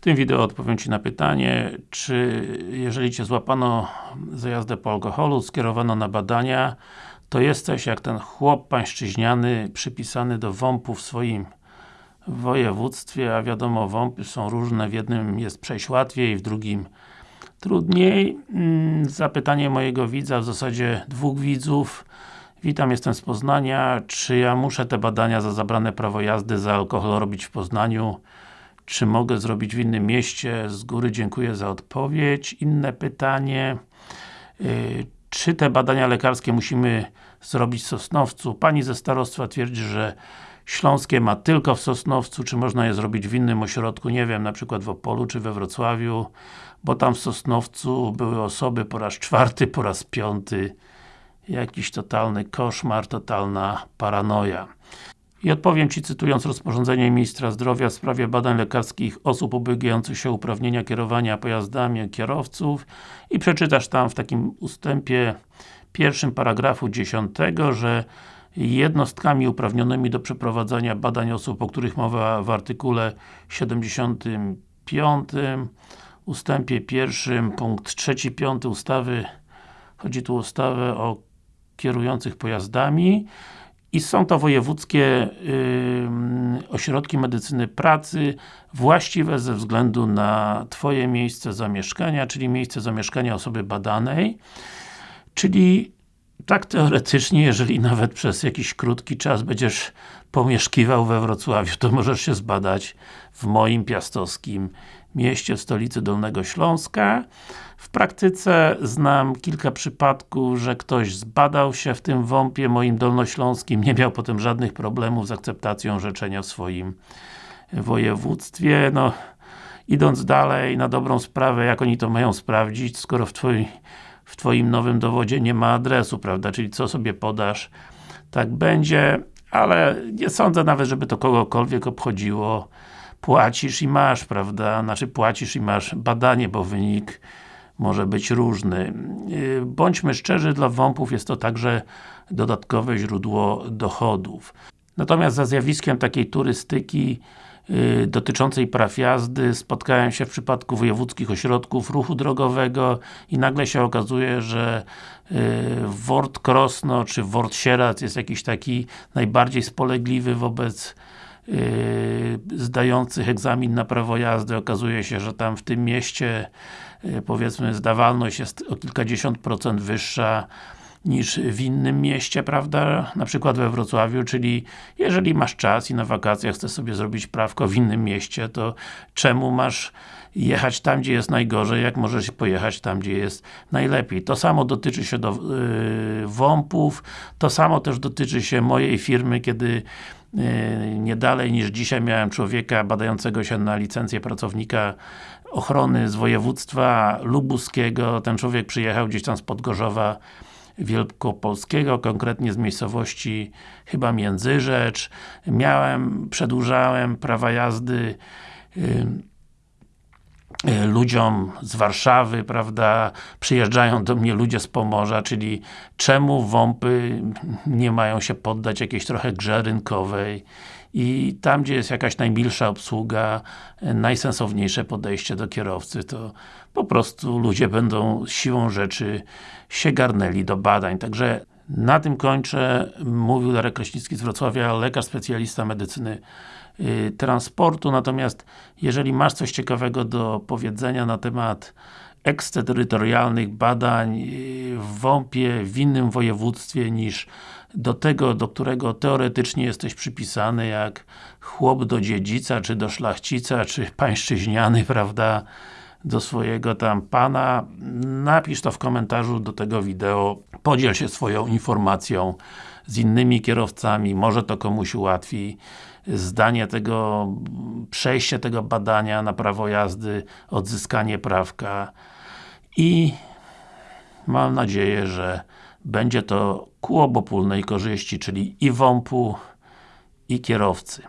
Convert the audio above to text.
W tym wideo odpowiem Ci na pytanie, czy jeżeli Cię złapano za jazdę po alkoholu, skierowano na badania, to jesteś jak ten chłop pańszczyźniany przypisany do WOMP-u w swoim województwie, a wiadomo, WOMPy są różne, w jednym jest przejść łatwiej, w drugim trudniej. Mm, zapytanie mojego widza, w zasadzie dwóch widzów. Witam, jestem z Poznania. Czy ja muszę te badania za zabrane prawo jazdy za alkohol robić w Poznaniu? Czy mogę zrobić w innym mieście? Z góry dziękuję za odpowiedź. Inne pytanie. Y, czy te badania lekarskie musimy zrobić w Sosnowcu? Pani ze starostwa twierdzi, że Śląskie ma tylko w Sosnowcu, czy można je zrobić w innym ośrodku, nie wiem, na przykład w Opolu, czy we Wrocławiu, bo tam w Sosnowcu były osoby po raz czwarty, po raz piąty. Jakiś totalny koszmar, totalna paranoja. I odpowiem Ci cytując rozporządzenie Ministra Zdrowia w sprawie badań lekarskich osób ubiegających się uprawnienia kierowania pojazdami kierowców i przeczytasz tam w takim ustępie pierwszym paragrafu 10, że jednostkami uprawnionymi do przeprowadzania badań osób, o których mowa w artykule 75 ustępie pierwszym, punkt trzeci, piąty ustawy chodzi tu o ustawę o kierujących pojazdami i są to wojewódzkie yy, ośrodki medycyny pracy właściwe ze względu na Twoje miejsce zamieszkania, czyli miejsce zamieszkania osoby badanej. Czyli tak teoretycznie, jeżeli nawet przez jakiś krótki czas będziesz pomieszkiwał we Wrocławiu, to możesz się zbadać w moim piastowskim mieście, stolicy Dolnego Śląska. W praktyce znam kilka przypadków, że ktoś zbadał się w tym WOMP-ie moim dolnośląskim, nie miał potem żadnych problemów z akceptacją orzeczenia w swoim województwie. No, idąc dalej, na dobrą sprawę, jak oni to mają sprawdzić, skoro w Twoim w Twoim nowym dowodzie nie ma adresu, prawda? Czyli co sobie podasz, tak będzie, ale nie sądzę nawet, żeby to kogokolwiek obchodziło. Płacisz i masz, prawda? Znaczy płacisz i masz badanie, bo wynik może być różny. Yy, bądźmy szczerzy, dla WOMP-ów jest to także dodatkowe źródło dochodów. Natomiast za zjawiskiem takiej turystyki Y, dotyczącej praw jazdy spotkałem się w przypadku wojewódzkich ośrodków ruchu drogowego i nagle się okazuje, że y, Wort Krosno czy Wort Sieradz jest jakiś taki najbardziej spolegliwy wobec y, zdających egzamin na prawo jazdy. Okazuje się, że tam w tym mieście powiedzmy zdawalność jest o kilkadziesiąt procent wyższa niż w innym mieście, prawda? Na przykład we Wrocławiu, czyli jeżeli masz czas i na wakacjach chcesz sobie zrobić prawko w innym mieście, to czemu masz jechać tam, gdzie jest najgorzej, jak możesz pojechać tam, gdzie jest najlepiej. To samo dotyczy się do yy, WOMP-ów, to samo też dotyczy się mojej firmy, kiedy yy, nie dalej niż dzisiaj miałem człowieka badającego się na licencję pracownika ochrony z województwa lubuskiego. Ten człowiek przyjechał gdzieś tam z Podgorzowa Wielkopolskiego, konkretnie z miejscowości chyba Międzyrzecz. Miałem, przedłużałem prawa jazdy y, y, ludziom z Warszawy, prawda, przyjeżdżają do mnie ludzie z Pomorza, czyli czemu WOMPy nie mają się poddać jakiejś trochę grze rynkowej i tam, gdzie jest jakaś najmilsza obsługa, najsensowniejsze podejście do kierowcy, to po prostu ludzie będą siłą rzeczy się garnęli do badań. Także na tym kończę. Mówił Darek Kraśnicki z Wrocławia, lekarz specjalista medycyny y, transportu. Natomiast jeżeli masz coś ciekawego do powiedzenia na temat eksterytorialnych badań y, w WOMP-ie, w innym województwie niż do tego, do którego teoretycznie jesteś przypisany, jak chłop do dziedzica, czy do szlachcica, czy pańszczyźniany, prawda, do swojego tam pana, napisz to w komentarzu do tego wideo, podziel się swoją informacją z innymi kierowcami, może to komuś ułatwi zdanie tego, przejście tego badania na prawo jazdy, odzyskanie prawka. I mam nadzieję, że będzie to ku obopólnej korzyści, czyli i WOMP-u, i kierowcy.